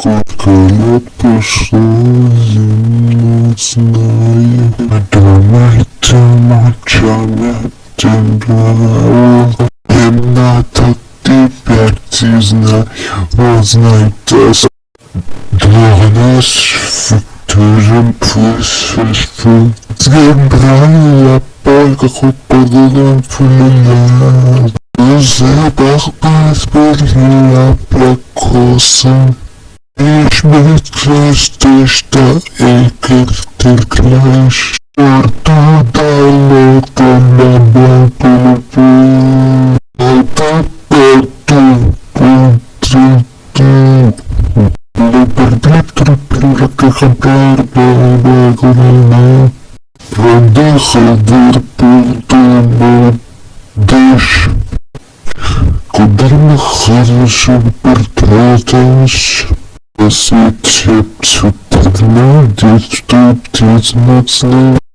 Сколько лет прошло, я не знаю. Думайте молчами, тебя Им надо тебя не знаю, узнай das. Для нас футуром присутствует. Сгибрала палька хоть подолом фуляр. Запах паспорта прокосан. Ich bin Christi, что и как ты клаешь. Что дало тебе бабу Это потом контракту. Продыхал портом дышь. Куда see it helped to download it to this next level.